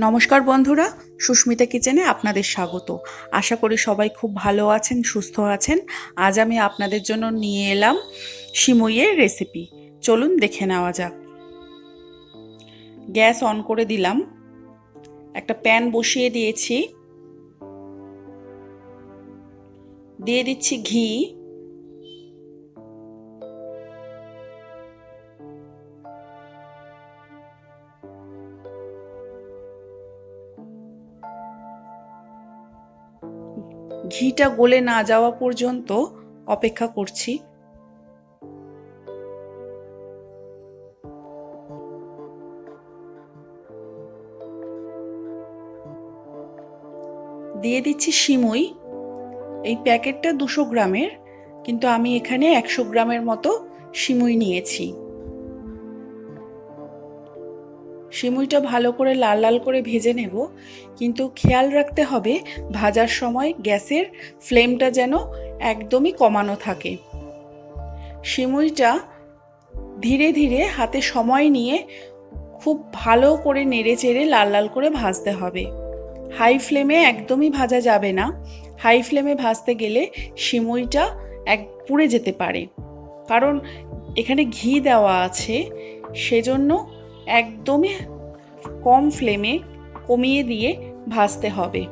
নমস্কার বন্ধুরা, সুস্মিতা কিচেনে আপনাদের স্বাগত। আশা করি সবাই খুব ভালো আছেন, সুস্থ আছেন। আজ আমি আপনাদের জন্য নিয়ে এলাম সিমইয়ের রেসিপি চলুন দেখে নেওয়া যাক। গ্যাস অন করে দিলাম। একটা প্যান বসিয়ে দিয়েছি। দিয়ে দিচ্ছি ঘি। ঘিটা গলে না যাওয়া পর্যন্ত অপেক্ষা করছি। দিয়ে দিচ্ছি সিমুই। এই প্যাকেটটা দুশো গ্রামের, কিন্তু আমি এখানে একশো গ্রামের মতো সিমুই নিয়েছি। সিমুইটা ভালো করে লাল লাল করে ভেজে নেব, কিন্তু খেয়াল রাখতে হবে ভাজার সময় গ্যাসের ফ্লেমটা যেন একদমই কমানো থাকে। সিমুইটা ধীরে ধীরে হাতে সময় নিয়ে খুব ভালো করে নেড়ে চেড়ে লাল লাল করে ভাজতে হবে। হাই ফ্লেমে একদমই ভাজা যাবে না। হাই ফ্লেমে ভাজতে গেলে শিমুইটা এক পুড়ে যেতে পারে। কারণ এখানে ঘি দেওয়া আছে, সেজন্য একদমই কম ফ্লেমে কমিয়ে দিয়ে ভাজতে হবে।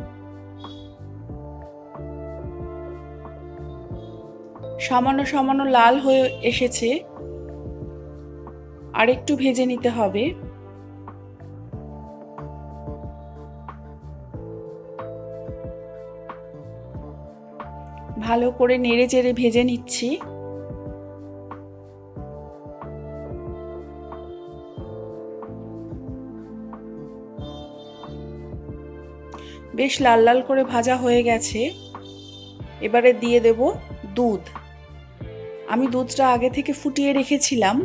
সামান্য সামান্য লাল হয়ে এসেছে। আরেকটু ভেজে নিতে হবে। ভালো করে নেড়ে চেড়ে ভেজে নিচ্ছি। বেশ লাল লাল করে ভাজা হয়ে গেছে। এবারে দিয়ে দেব দুধ। আমি দুধটা আগে থেকে ফুটিয়ে রেখেছিলাম।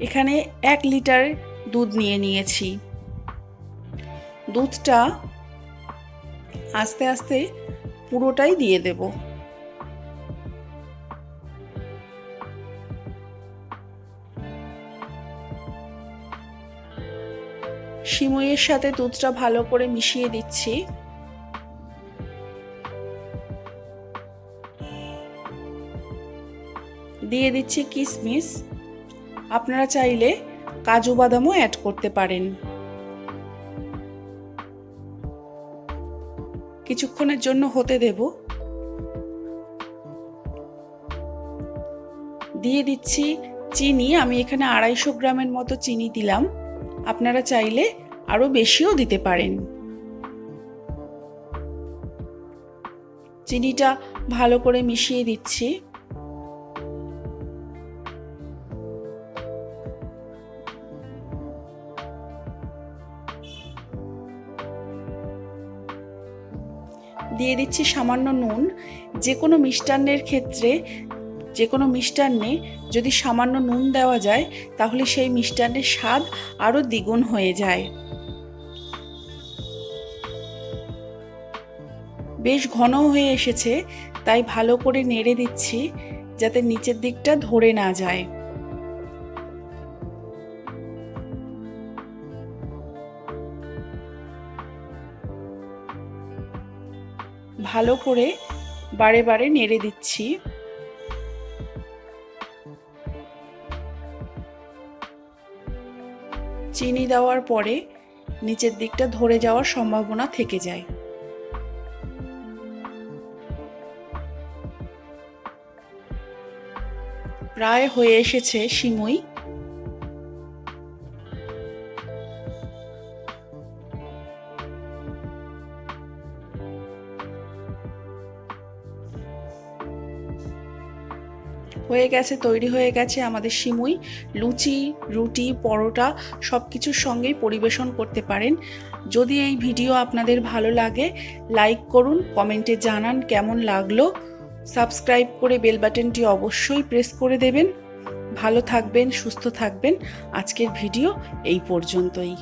এখানে এক লিটার দুধ নিয়ে নিয়েছি। দুধটা আস্তে আস্তে পুরোটাই দিয়ে দেব। সিমইয়ের সাথে দুধটা ভালো করে মিশিয়ে দিচ্ছি। দিয়ে দিচ্ছি কিশমিশ আপনারা চাইলে কাজু বাদামও অ্যাড করতে পারেন। কিছুক্ষণের জন্য হতে দেব। দিয়ে দিচ্ছি চিনি। আমি এখানে আড়াইশো গ্রামের মতো চিনি দিলাম। আপনারা চাইলে আরও বেশিও দিতে পারেন। চিনিটা ভালো করে মিশিয়ে দিচ্ছি। দিয়ে দিচ্ছি সামান্য নুন। যে কোনো মিষ্টান্নের ক্ষেত্রে যে কোনো মিষ্টান্নে যদি সামান্য নুন দেওয়া যায়, তাহলে সেই মিষ্টান্নের স্বাদ আরও দ্বিগুণ হয়ে যায়। বেশ ঘন হয়ে এসেছে, তাই ভালো করে নেড়ে দিচ্ছি, যাতে নিচের দিকটা ধরে না যায়। ভালো করে বারে বারে নেড়ে দিচ্ছি। চিনি দেওয়ার পরে নিচের দিকটা ধরে যাওয়ার সম্ভাবনা থেকে যায়। প্রায় হয়ে এসেছে সিমুই হয়ে গেছে, তৈরি হয়ে গেছে আমাদের সিমুই। লুচি, রুটি, পরোটা সব কিছুর সঙ্গেই পরিবেশন করতে পারেন। যদি এই ভিডিও আপনাদের ভালো লাগে, লাইক করুন, কমেন্টে জানান কেমন লাগল। সাবস্ক্রাইব করে বেল বাটনটি অবশ্যই প্রেস করে দেবেন। ভালো থাকবেন, সুস্থ থাকবেন। আজকের ভিডিও এই পর্যন্তই।